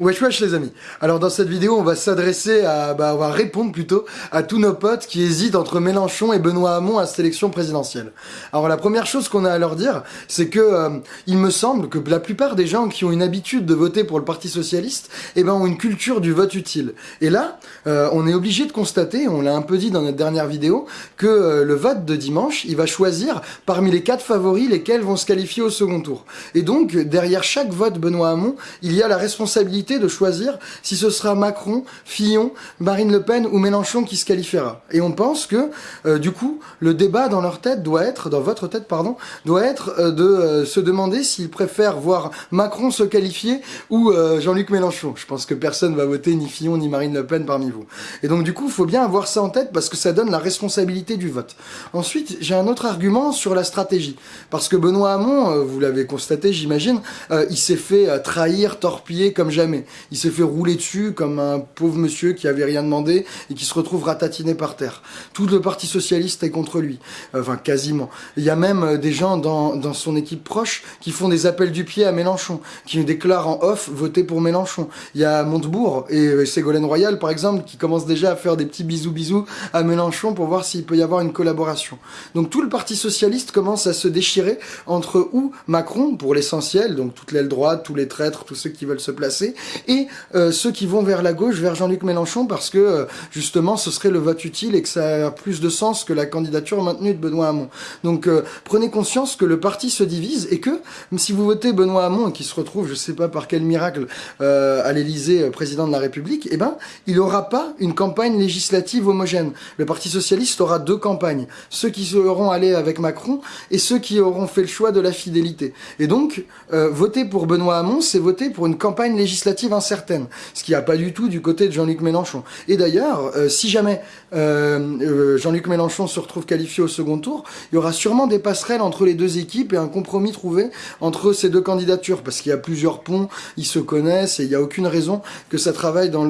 Wesh wesh les amis Alors dans cette vidéo on va s'adresser à, bah on va répondre plutôt à tous nos potes qui hésitent entre Mélenchon et Benoît Hamon à cette élection présidentielle. Alors la première chose qu'on a à leur dire c'est que euh, il me semble que la plupart des gens qui ont une habitude de voter pour le Parti Socialiste eh ben ont une culture du vote utile. Et là euh, on est obligé de constater, on l'a un peu dit dans notre dernière vidéo, que euh, le vote de dimanche il va choisir parmi les quatre favoris lesquels vont se qualifier au second tour. Et donc derrière chaque vote Benoît Hamon il y a la responsabilité de choisir si ce sera Macron, Fillon, Marine Le Pen ou Mélenchon qui se qualifiera. Et on pense que, euh, du coup, le débat dans leur tête doit être, dans votre tête, pardon, doit être euh, de euh, se demander s'ils préfèrent voir Macron se qualifier ou Jean-Luc Mélenchon. Je pense que personne va voter ni Fillon ni Marine Le Pen parmi vous. Et donc, du coup, il faut bien avoir ça en tête parce que ça donne la responsabilité du vote. Ensuite, j'ai un autre argument sur la stratégie. Parce que Benoît Hamon, vous l'avez constaté, j'imagine, il s'est fait trahir, torpiller comme jamais il s'est fait rouler dessus comme un pauvre monsieur qui avait rien demandé et qui se retrouve ratatiné par terre. Tout le Parti Socialiste est contre lui. Enfin, quasiment. Il y a même euh, des gens dans, dans son équipe proche qui font des appels du pied à Mélenchon, qui déclarent en off voter pour Mélenchon. Il y a Montebourg et euh, Ségolène Royal, par exemple, qui commencent déjà à faire des petits bisous bisous à Mélenchon pour voir s'il peut y avoir une collaboration. Donc tout le Parti Socialiste commence à se déchirer entre où Macron, pour l'essentiel, donc toute l'aile droite, tous les traîtres, tous ceux qui veulent se placer, et euh, ceux qui vont vers la gauche, vers Jean-Luc Mélenchon, parce que euh, justement ce serait le vote utile et que ça a plus de sens que la candidature maintenue de Benoît Hamon. Donc euh, prenez conscience que le parti se divise et que si vous votez Benoît Hamon et qui se retrouve, je sais pas par quel miracle, à l'Élysée président de la République, eh ben il aura pas une campagne législative homogène. Le Parti socialiste aura deux campagnes, ceux qui seront allés avec Macron et ceux qui auront fait le choix de la fidélité. Et donc voter pour Benoît Hamon, c'est voter pour une campagne législative incertaine, ce qui n'y a pas du tout du côté de Jean-Luc Mélenchon. Et d'ailleurs, euh, si jamais euh, euh, Jean-Luc Mélenchon se retrouve qualifié au second tour, il y aura sûrement des passerelles entre les deux équipes et un compromis trouvé entre ces deux candidatures, parce qu'il y a plusieurs ponts, ils se connaissent et il n'y a aucune raison que ça travaille dans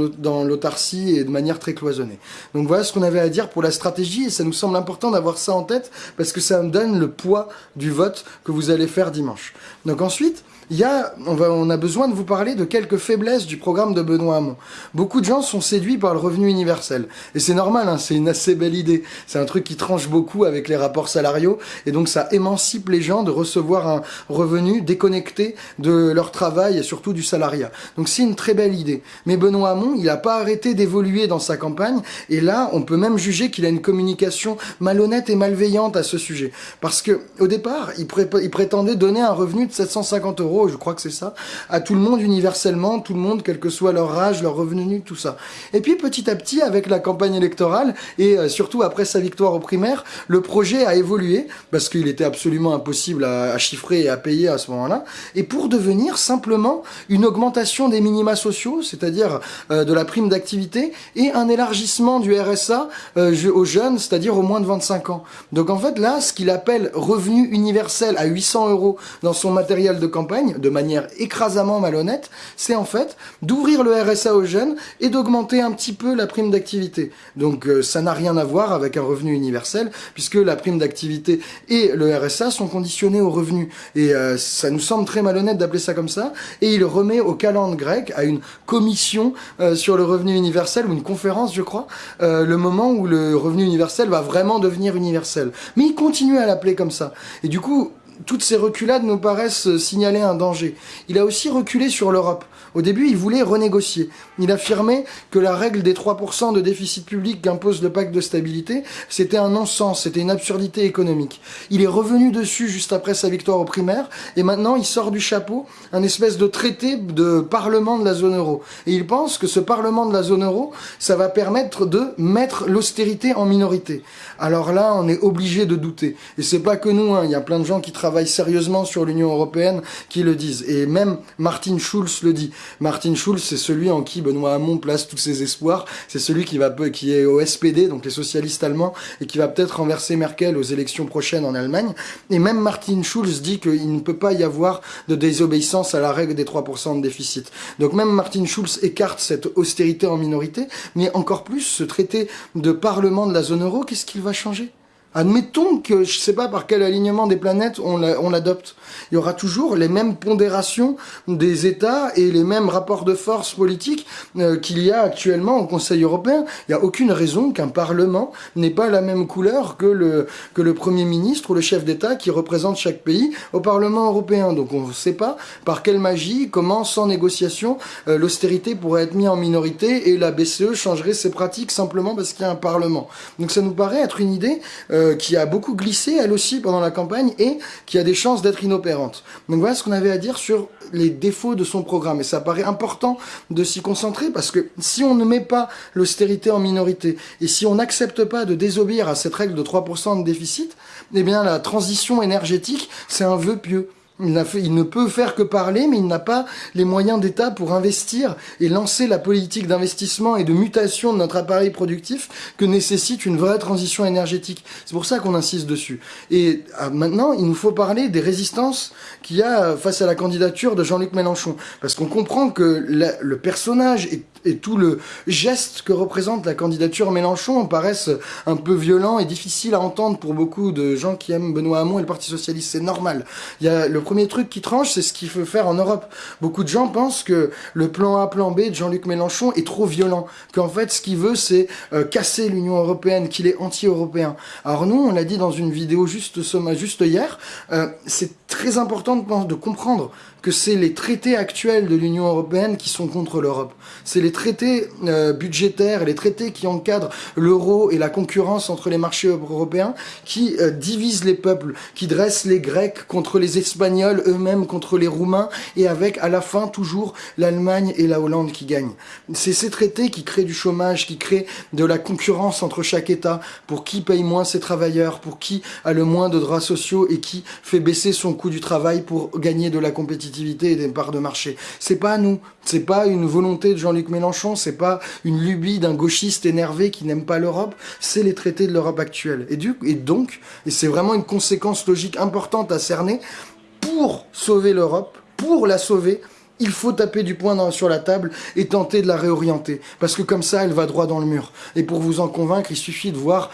l'autarcie et de manière très cloisonnée. Donc voilà ce qu'on avait à dire pour la stratégie et ça nous semble important d'avoir ça en tête parce que ça me donne le poids du vote que vous allez faire dimanche. Donc ensuite, il y a, on, a besoin de vous parler de quelques faiblesses du programme de Benoît Hamon. Beaucoup de gens sont séduits par le revenu universel. Et c'est normal, hein, c'est une assez belle idée. C'est un truc qui tranche beaucoup avec les rapports salariaux. Et donc ça émancipe les gens de recevoir un revenu déconnecté de leur travail et surtout du salariat. Donc c'est une très belle idée. Mais Benoît Hamon, il n'a pas arrêté d'évoluer dans sa campagne. Et là, on peut même juger qu'il a une communication malhonnête et malveillante à ce sujet. Parce que au départ, il prétendait donner un revenu de 750 euros je crois que c'est ça, à tout le monde universellement, tout le monde, quel que soit leur âge, leur revenu, tout ça. Et puis petit à petit, avec la campagne électorale, et euh, surtout après sa victoire aux primaires, le projet a évolué, parce qu'il était absolument impossible à, chiffrer et à payer à ce moment-là, et pour devenir simplement une augmentation des minima sociaux, c'est-à-dire euh, de la prime d'activité, et un élargissement du RSA euh, aux jeunes, c'est-à-dire aux moins de 25 ans. Donc en fait là, ce qu'il appelle revenu universel à 800 euros dans son matériel de campagne, de manière écrasamment malhonnête, c'est en fait d'ouvrir le RSA aux jeunes et d'augmenter un petit peu la prime d'activité. Donc euh, ça n'a rien à voir avec un revenu universel, puisque la prime d'activité et le RSA sont conditionnés au revenu. Et euh, ça nous semble très malhonnête d'appeler ça comme ça. Et il remet au calendrier grec, à une commission euh, sur le revenu universel, ou une conférence je crois, le moment où le revenu universel va vraiment devenir universel. Mais il continue à l'appeler comme ça. Et du coup, toutes ces reculades nous paraissent signaler un danger. Il a aussi reculé sur l'Europe. Au début, il voulait renégocier. Il affirmait que la règle des 3% de déficit public qu'impose le pacte de stabilité, c'était un non-sens, c'était une absurdité économique. Il est revenu dessus juste après sa victoire aux primaires, et maintenant il sort du chapeau un espèce de traité de parlement de la zone euro. Et il pense que ce parlement de la zone euro, ça va permettre de mettre l'austérité en minorité. Alors là, on est obligé de douter. Et c'est pas que nous, hein. il y a plein de gens qui travaillent sérieusement sur l'Union européenne qui le disent. Et même Martin Schulz le dit. Martin Schulz, c'est celui en qui Benoît Hamon place tous ses espoirs. C'est celui qui va qui est au SPD, donc les socialistes allemands, et qui va peut-être renverser Merkel aux élections prochaines en Allemagne. Et même Martin Schulz dit qu'il ne peut pas y avoir de désobéissance à la règle des 3% de déficit. Donc même Martin Schulz écarte cette austérité en minorité, mais encore plus ce traité de parlement de la zone euro, qu'est-ce qu'il va changer? Admettons que je sais pas par quel alignement des planètes on l'adopte. Il y aura toujours les mêmes pondérations des États et les mêmes rapports de force politiques euh, qu'il y a actuellement au Conseil européen. Il n'y a aucune raison qu'un Parlement n'ait pas la même couleur que le, que le Premier ministre ou le chef d'État qui représente chaque pays au Parlement européen. Donc on ne sait pas par quelle magie, comment, sans négociation, euh, l'austérité pourrait être mise en minorité et la BCE changerait ses pratiques simplement parce qu'il y a un Parlement. Donc ça nous paraît être une idée... Euh, euh, qui a beaucoup glissé elle aussi pendant la campagne et qui a des chances d'être inopérante. Donc voilà ce qu'on avait à dire sur les défauts de son programme. Et ça paraît important de s'y concentrer parce que si on ne met pas l'austérité en minorité et si on n'accepte pas de désobéir à cette règle de 3% de déficit, eh bien la transition énergétique, c'est un vœu pieux. Il, ne peut faire que parler, mais il n'a pas les moyens d'État pour investir et lancer la politique d'investissement et de mutation de notre appareil productif que nécessite une vraie transition énergétique. C'est pour ça qu'on insiste dessus. Et ah, maintenant, il nous faut parler des résistances qu'il y a face à la candidature de Jean-Luc Mélenchon. Parce qu'on comprend que le personnage est et tout le geste que représente la candidature Mélenchon paraissent un peu violent et difficile à entendre pour beaucoup de gens qui aiment Benoît Hamon et le Parti Socialiste. C'est normal. Il y a le premier truc qui tranche, c'est ce qu'il faut faire en Europe. Beaucoup de gens pensent que le plan A, plan B de Jean-Luc Mélenchon est trop violent. Qu'en fait, ce qu'il veut, c'est euh, casser l'Union Européenne, qu'il est anti-européen. Alors nous, on l'a dit dans une vidéo juste, juste hier, euh, c'est très important de, comprendre que c'est les traités actuels de l'Union européenne qui sont contre l'Europe. C'est les traités euh, budgétaires, les traités qui encadrent l'euro et la concurrence entre les marchés européens, qui euh, divisent les peuples, qui dressent les Grecs contre les Espagnols, eux-mêmes contre les Roumains, et avec à la fin toujours l'Allemagne et la Hollande qui gagnent. C'est ces traités qui créent du chômage, qui créent de la concurrence entre chaque État, pour qui paye moins ses travailleurs, pour qui a le moins de droits sociaux et qui fait baisser son coût du travail pour gagner de la compétitivité et des parts de marché. C'est pas nous, c'est pas une volonté de Jean-Luc Mélenchon, c'est pas une lubie d'un gauchiste énervé qui n'aime pas l'Europe, c'est les traités de l'Europe actuelle. Et, donc, et c'est vraiment une conséquence logique importante à cerner, pour sauver l'Europe, pour la sauver, il faut taper du poing sur la table et tenter de la réorienter. Parce que comme ça, elle va droit dans le mur. Et pour vous en convaincre, il suffit de voir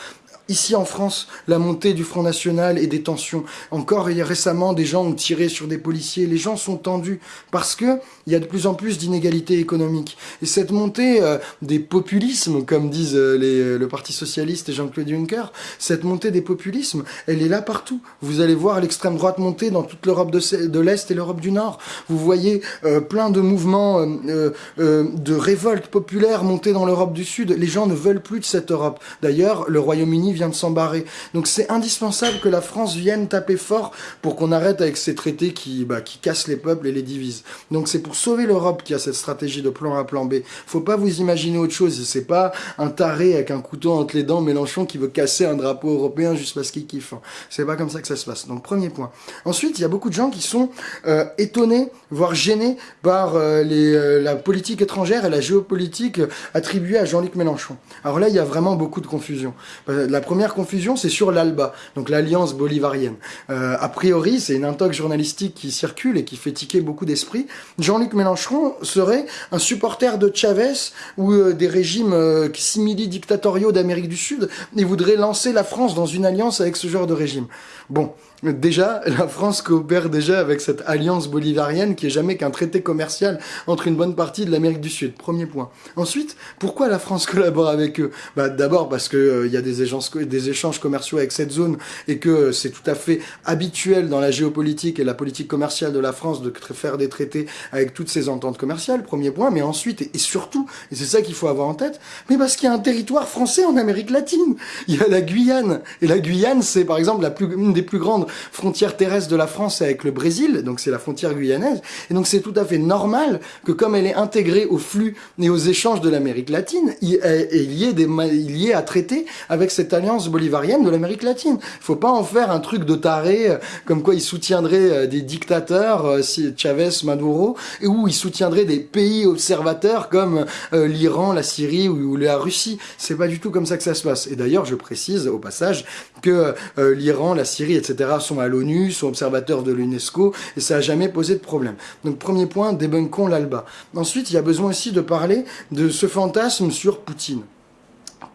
Ici en France, la montée du Front National et des tensions. Encore récemment, des gens ont tiré sur des policiers. Les gens sont tendus parce que il y a de plus en plus d'inégalités économiques. Et cette montée euh, des populismes, comme disent euh, euh, le Parti Socialiste et Jean-Claude Juncker, cette montée des populismes, elle est là partout. Vous allez voir l'extrême droite monter dans toute l'Europe de l'Est et l'Europe du Nord. Vous voyez plein de mouvements de révolte populaire monter dans l'Europe du Sud. Les gens ne veulent plus de cette Europe. D'ailleurs, le Royaume-Uni de s'embarrer. Donc c'est indispensable que la France vienne taper fort pour qu'on arrête avec ces traités qui, bah, qui cassent les peuples et les divisent. Donc c'est pour sauver l'Europe qu'il y a cette stratégie de plan A, plan B. Faut pas vous imaginer autre chose. C'est pas un taré avec un couteau entre les dents, Mélenchon, qui veut casser un drapeau européen juste parce qu'il kiffe. C'est pas comme ça que ça se passe. Donc premier point. Ensuite, il y a beaucoup de gens qui sont euh, étonnés, voire gênés par euh, les, euh, la politique étrangère et la géopolitique attribuée à Jean-Luc Mélenchon. Alors là, il y a vraiment beaucoup de confusion. La première confusion, c'est sur l'ALBA, donc l'Alliance bolivarienne. Euh, a priori, c'est une intox journalistique qui circule et qui fait tiquer beaucoup d'esprit. Jean-Luc Mélenchon serait un supporter de Chavez ou euh, des régimes euh, simili-dictatoriaux d'Amérique du Sud et voudrait lancer la France dans une alliance avec ce genre de régime. Bon, Déjà, la France coopère déjà avec cette alliance bolivarienne qui est jamais qu'un traité commercial entre une bonne partie de l'Amérique du Sud. Premier point. Ensuite, pourquoi la France collabore avec eux? Bah, D'abord parce que euh, y a des échanges, commerciaux avec cette zone et que euh, c'est tout à fait habituel dans la géopolitique et la politique commerciale de la France de faire des traités avec toutes ces ententes commerciales. Premier point. Mais ensuite et, surtout, et c'est ça qu'il faut avoir en tête, mais parce qu'il y a un territoire français en Amérique latine. Il y a la Guyane et la Guyane, c'est par exemple la plus, une des plus grandes frontière terrestre de la France avec le Brésil, donc c'est la frontière guyanaise, et donc c'est tout à fait normal que comme elle est intégrée au flux et aux échanges de l'Amérique latine, il, y ait à traiter avec cette alliance bolivarienne de l'Amérique latine. Il faut pas en faire un truc de taré, euh, comme quoi il soutiendrait euh, des dictateurs, euh, Chavez, Maduro, et où il soutiendrait des pays observateurs comme l'Iran, la Syrie ou, la Russie. C'est pas du tout comme ça que ça se passe. Et d'ailleurs, je précise au passage que l'Iran, la Syrie, etc. sont à l'ONU, sont observateurs de l'UNESCO, et ça n'a jamais posé de problème. Donc premier point, débunkons l'ALBA. Ensuite, il y a besoin aussi de parler de ce fantasme sur Poutine.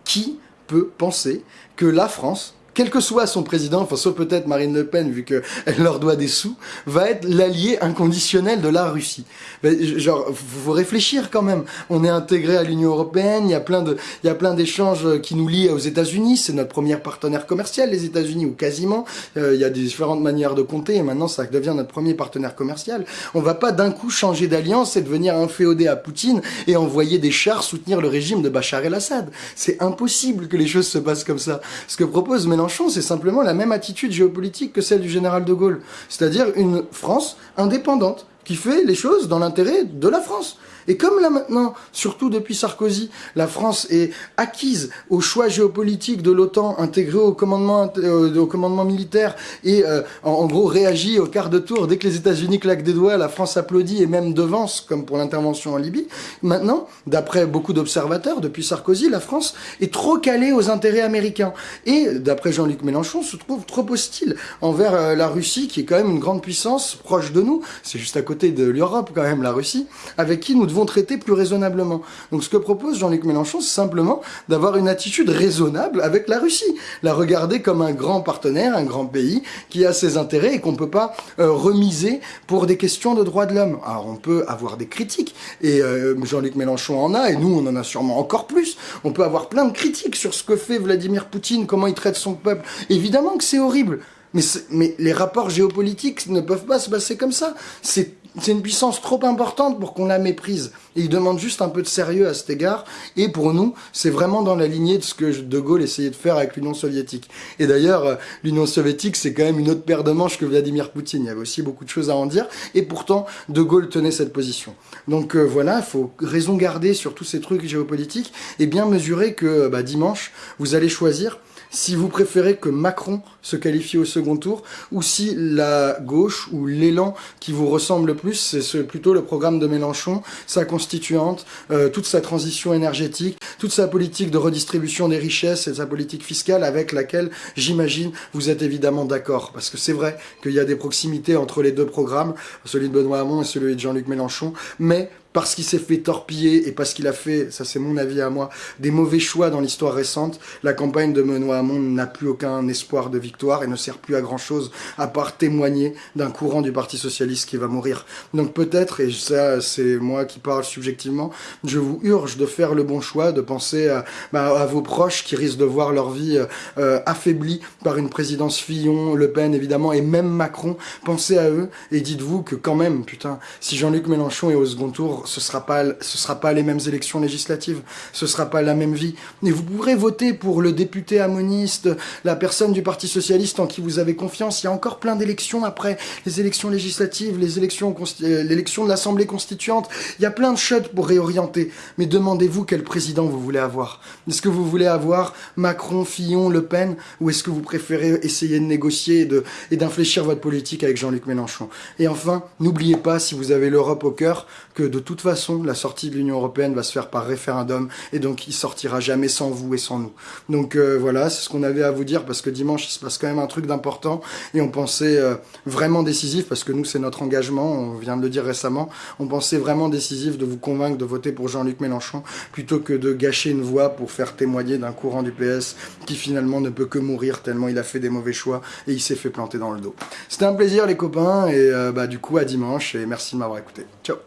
Qui peut penser que la France quel que soit son président, enfin sauf peut-être Marine Le Pen vu qu'elle leur doit des sous, va être l'allié inconditionnel de la Russie. genre, faut réfléchir quand même. On est intégré à l'Union européenne, il y a plein de, il y a plein d'échanges qui nous lient aux États-Unis. C'est notre premier partenaire commercial, les États-Unis ou quasiment. Euh, il y a différentes manières de compter et maintenant ça devient notre premier partenaire commercial. On va pas d'un coup changer d'alliance et devenir inféodé à Poutine et envoyer des chars soutenir le régime de Bachar el-Assad. C'est impossible que les choses se passent comme ça. Ce que propose Mélenchon, c'est simplement la même attitude géopolitique que celle du général de Gaulle. C'est-à-dire une France indépendante qui fait les choses dans l'intérêt de la France. Et comme là maintenant, surtout depuis Sarkozy, la France est acquise au choix géopolitique de l'OTAN, intégrée au commandement, euh, au commandement militaire, et euh, en, gros réagit au quart de tour, dès que les États-Unis claquent des doigts, la France applaudit et même devance, comme pour l'intervention en Libye. Maintenant, d'après beaucoup d'observateurs, depuis Sarkozy, la France est trop calée aux intérêts américains. Et d'après Jean-Luc Mélenchon, se trouve trop hostile envers euh, la Russie, qui est quand même une grande puissance proche de nous. C'est juste à côté de l'Europe quand même, la Russie, avec qui nous vont traiter plus raisonnablement. Donc ce que propose Jean-Luc Mélenchon, c'est simplement d'avoir une attitude raisonnable avec la Russie, la regarder comme un grand partenaire, un grand pays qui a ses intérêts et qu'on peut pas euh, remiser pour des questions de droits de l'homme. Alors on peut avoir des critiques et euh, Jean-Luc Mélenchon en a et nous on en a sûrement encore plus. On peut avoir plein de critiques sur ce que fait Vladimir Poutine, comment il traite son peuple. Évidemment que c'est horrible. Mais, mais les rapports géopolitiques ne peuvent pas se passer comme ça. C'est c'est une puissance trop importante pour qu'on la méprise. Et il demande juste un peu de sérieux à cet égard. Et pour nous, c'est vraiment dans la lignée de ce que De Gaulle essayait de faire avec l'Union soviétique. Et d'ailleurs, euh, l'Union soviétique, c'est quand même une autre paire de manches que Vladimir Poutine. Il y avait aussi beaucoup de choses à en dire. Et pourtant, De Gaulle tenait cette position. Donc euh, voilà, il faut raison garder sur tous ces trucs géopolitiques et bien mesurer que bah, dimanche, vous allez choisir si vous préférez que Macron se qualifie au second tour, ou si la gauche ou l'élan qui vous ressemble le plus, c'est plutôt le programme de Mélenchon, sa constituante, euh, toute sa transition énergétique, toute sa politique de redistribution des richesses et sa politique fiscale avec laquelle, j'imagine, vous êtes évidemment d'accord. Parce que c'est vrai qu'il y a des proximités entre les deux programmes, celui de Benoît Hamon et celui de Jean-Luc Mélenchon, mais parce qu'il s'est fait torpiller et parce qu'il a fait, ça c'est mon avis à moi, des mauvais choix dans l'histoire récente, la campagne de Benoît Hamon n'a plus aucun espoir de victoire et ne sert plus à grand chose à part témoigner d'un courant du Parti Socialiste qui va mourir. Donc peut-être, et ça c'est moi qui parle subjectivement, je vous urge de faire le bon choix, de penser à, bah, à vos proches qui risquent de voir leur vie euh, affaiblie par une présidence Fillon, Le Pen évidemment, et même Macron. Pensez à eux et dites-vous que quand même, putain, si Jean-Luc Mélenchon est au second tour, ce sera pas ce sera pas les mêmes élections législatives, ce sera pas la même vie. Et vous pourrez voter pour le député amoniste, la personne du Parti socialiste en qui vous avez confiance. Il y a encore plein d'élections après les élections législatives, les élections euh, l'élection de l'Assemblée constituante. Il y a plein de choses pour réorienter. Mais demandez-vous quel président vous voulez avoir. Est-ce que vous voulez avoir Macron, Fillon, Le Pen, ou est-ce que vous préférez essayer de négocier et d'infléchir votre politique avec Jean-Luc Mélenchon? Et enfin, n'oubliez pas, si vous avez l'Europe au cœur, que de toute façon, la sortie de l'Union Européenne va se faire par référendum, et donc il sortira jamais sans vous et sans nous. Donc euh, voilà, c'est ce qu'on avait à vous dire, parce que dimanche, il se passe quand même un truc d'important, et on pensait euh, vraiment décisif, parce que nous, c'est notre engagement, on vient de le dire récemment, on pensait vraiment décisif de vous convaincre de voter pour Jean-Luc Mélenchon, plutôt que de gâcher une voix pour faire témoigner d'un courant du PS qui finalement ne peut que mourir tellement il a fait des mauvais choix, et il s'est fait planter dans le dos. C'était un plaisir les copains, et euh, bah, du coup à dimanche, et merci de m'avoir écouté. Ciao